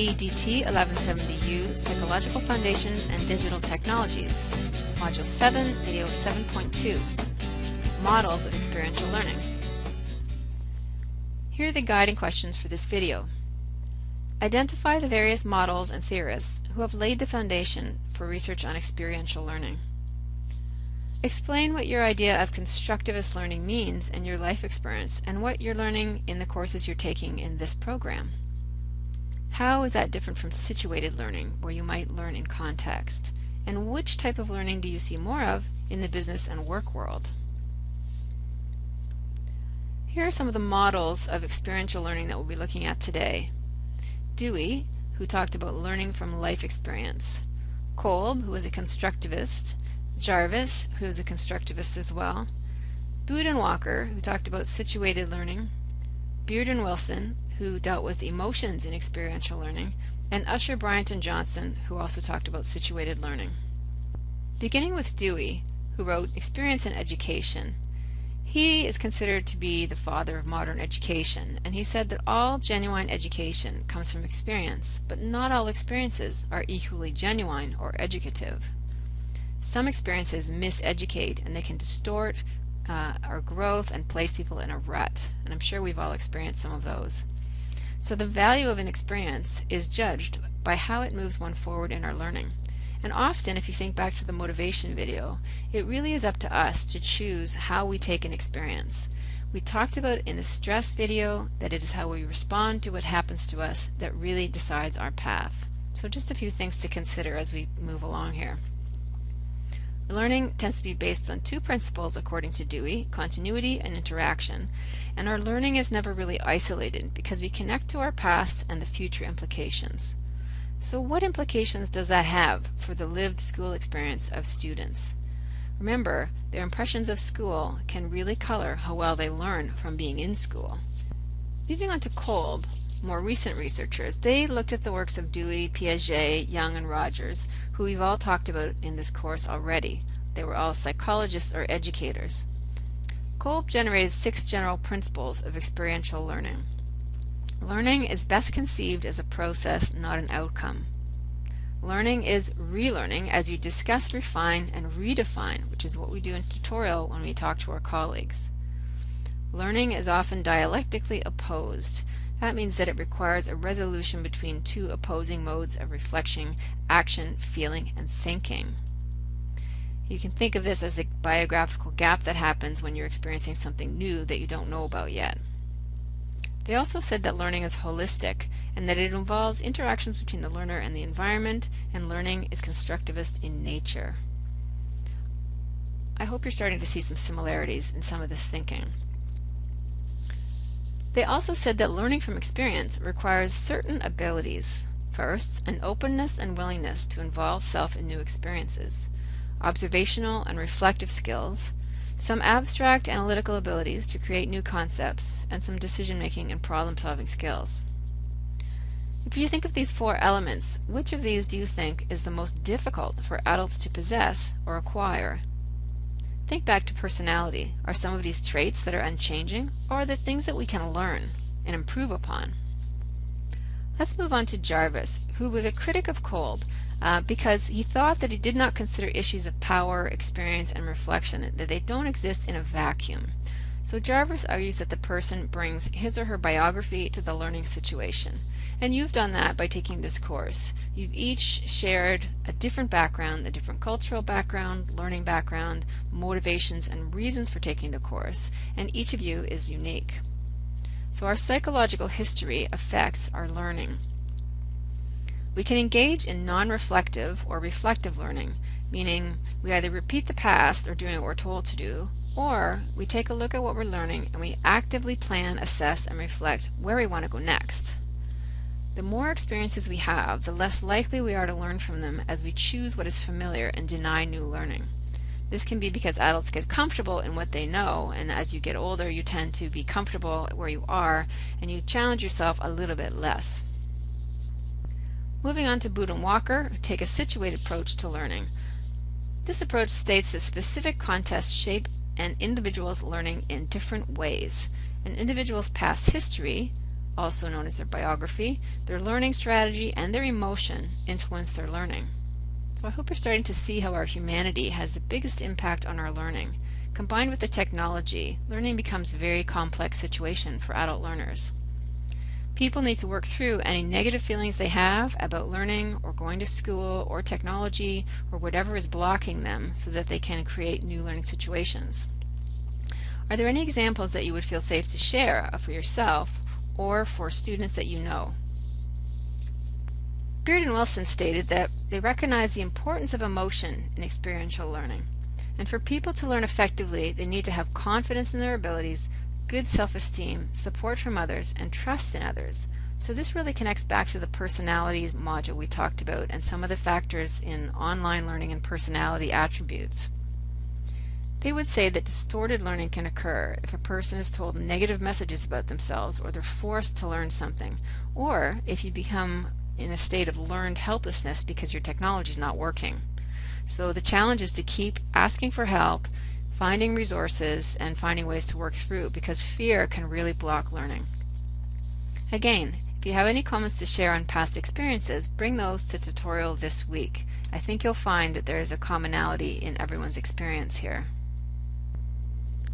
AEDT 1170U Psychological Foundations and Digital Technologies, Module 7, Video 7.2 Models of Experiential Learning. Here are the guiding questions for this video. Identify the various models and theorists who have laid the foundation for research on experiential learning. Explain what your idea of constructivist learning means in your life experience and what you're learning in the courses you're taking in this program. How is that different from situated learning, where you might learn in context? And which type of learning do you see more of in the business and work world? Here are some of the models of experiential learning that we'll be looking at today. Dewey, who talked about learning from life experience. Kolb, who was a constructivist. Jarvis, who is a constructivist as well. Walker, who talked about situated learning. Beard and Wilson, who dealt with emotions in experiential learning, and Usher Bryant and Johnson, who also talked about situated learning. Beginning with Dewey, who wrote Experience and Education, he is considered to be the father of modern education, and he said that all genuine education comes from experience, but not all experiences are equally genuine or educative. Some experiences miseducate and they can distort uh, our growth and place people in a rut, and I'm sure we've all experienced some of those. So the value of an experience is judged by how it moves one forward in our learning. And often, if you think back to the motivation video, it really is up to us to choose how we take an experience. We talked about in the stress video that it is how we respond to what happens to us that really decides our path. So just a few things to consider as we move along here. Learning tends to be based on two principles according to Dewey, continuity and interaction, and our learning is never really isolated because we connect to our past and the future implications. So what implications does that have for the lived school experience of students? Remember, their impressions of school can really color how well they learn from being in school. Moving on to Kolb, more recent researchers, they looked at the works of Dewey, Piaget, Jung, and Rogers, who we've all talked about in this course already. They were all psychologists or educators. Kolb generated six general principles of experiential learning. Learning is best conceived as a process, not an outcome. Learning is relearning as you discuss, refine, and redefine, which is what we do in tutorial when we talk to our colleagues. Learning is often dialectically opposed. That means that it requires a resolution between two opposing modes of reflection, action, feeling, and thinking. You can think of this as the biographical gap that happens when you're experiencing something new that you don't know about yet. They also said that learning is holistic and that it involves interactions between the learner and the environment, and learning is constructivist in nature. I hope you're starting to see some similarities in some of this thinking. They also said that learning from experience requires certain abilities. First, an openness and willingness to involve self in new experiences, observational and reflective skills, some abstract analytical abilities to create new concepts, and some decision-making and problem-solving skills. If you think of these four elements, which of these do you think is the most difficult for adults to possess or acquire? Think back to personality. Are some of these traits that are unchanging, or are they things that we can learn and improve upon? Let's move on to Jarvis, who was a critic of Kolb uh, because he thought that he did not consider issues of power, experience, and reflection, that they don't exist in a vacuum. So Jarvis argues that the person brings his or her biography to the learning situation. And you've done that by taking this course. You've each shared a different background, a different cultural background, learning background, motivations, and reasons for taking the course, and each of you is unique. So our psychological history affects our learning. We can engage in non-reflective or reflective learning, meaning we either repeat the past or doing what we're told to do, or we take a look at what we're learning and we actively plan, assess, and reflect where we want to go next. The more experiences we have, the less likely we are to learn from them as we choose what is familiar and deny new learning. This can be because adults get comfortable in what they know, and as you get older, you tend to be comfortable where you are, and you challenge yourself a little bit less. Moving on to Boud and Walker, take a situated approach to learning. This approach states that specific contexts shape an individual's learning in different ways. An individual's past history, also known as their biography, their learning strategy, and their emotion influence their learning. So I hope you're starting to see how our humanity has the biggest impact on our learning. Combined with the technology, learning becomes a very complex situation for adult learners. People need to work through any negative feelings they have about learning or going to school or technology or whatever is blocking them so that they can create new learning situations. Are there any examples that you would feel safe to share for yourself or for students that you know? Beard and Wilson stated that they recognize the importance of emotion in experiential learning. And for people to learn effectively, they need to have confidence in their abilities, good self-esteem, support from others, and trust in others. So this really connects back to the personalities module we talked about and some of the factors in online learning and personality attributes. They would say that distorted learning can occur if a person is told negative messages about themselves or they're forced to learn something, or if you become in a state of learned helplessness because your technology is not working. So the challenge is to keep asking for help, finding resources, and finding ways to work through because fear can really block learning. Again, if you have any comments to share on past experiences, bring those to tutorial this week. I think you'll find that there is a commonality in everyone's experience here.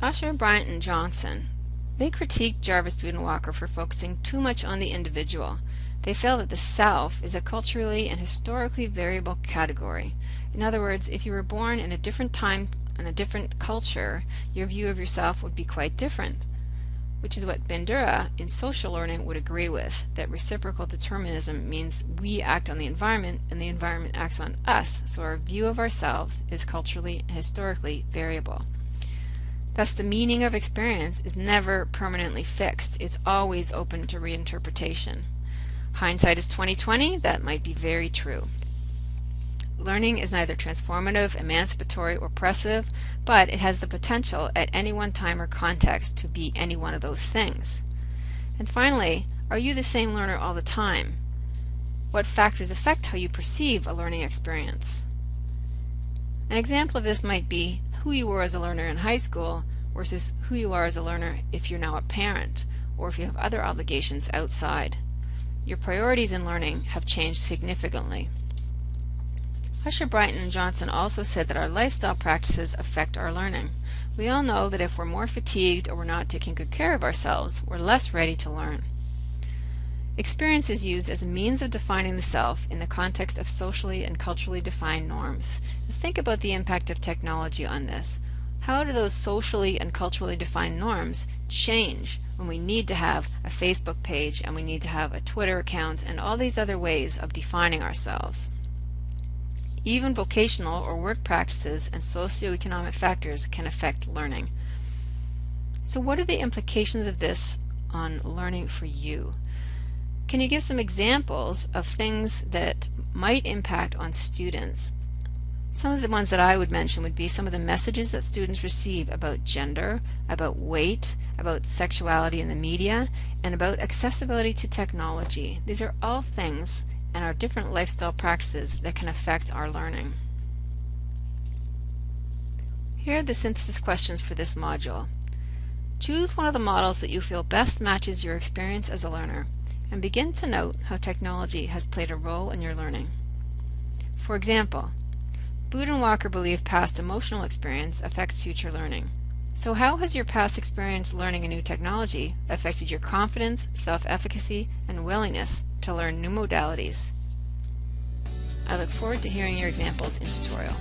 Usher, Bryant, and Johnson. They critiqued Jarvis Boud and Walker for focusing too much on the individual. They feel that the self is a culturally and historically variable category. In other words, if you were born in a different time and a different culture, your view of yourself would be quite different. Which is what Bandura in social learning would agree with, that reciprocal determinism means we act on the environment and the environment acts on us, so our view of ourselves is culturally and historically variable. Thus the meaning of experience is never permanently fixed. It's always open to reinterpretation. Hindsight is 2020, that might be very true. Learning is neither transformative, emancipatory, or oppressive, but it has the potential at any one time or context to be any one of those things. And finally, are you the same learner all the time? What factors affect how you perceive a learning experience? An example of this might be who you were as a learner in high school versus who you are as a learner if you're now a parent or if you have other obligations outside. Your priorities in learning have changed significantly. Usher, Bryant, and Johnson also said that our lifestyle practices affect our learning. We all know that if we're more fatigued or we're not taking good care of ourselves, we're less ready to learn. Experience is used as a means of defining the self in the context of socially and culturally defined norms. Think about the impact of technology on this. How do those socially and culturally defined norms change when we need to have a Facebook page and we need to have a Twitter account and all these other ways of defining ourselves? Even vocational or work practices and socioeconomic factors can affect learning. So what are the implications of this on learning for you? Can you give some examples of things that might impact on students? Some of the ones that I would mention would be some of the messages that students receive about gender, about weight, about sexuality in the media, and about accessibility to technology. These are all things and our different lifestyle practices that can affect our learning. Here are the synthesis questions for this module. Choose one of the models that you feel best matches your experience as a learner and begin to note how technology has played a role in your learning. For example, Boud and Walker believe past emotional experience affects future learning. So how has your past experience learning a new technology affected your confidence, self-efficacy, and willingness to learn new modalities? I look forward to hearing your examples in tutorial.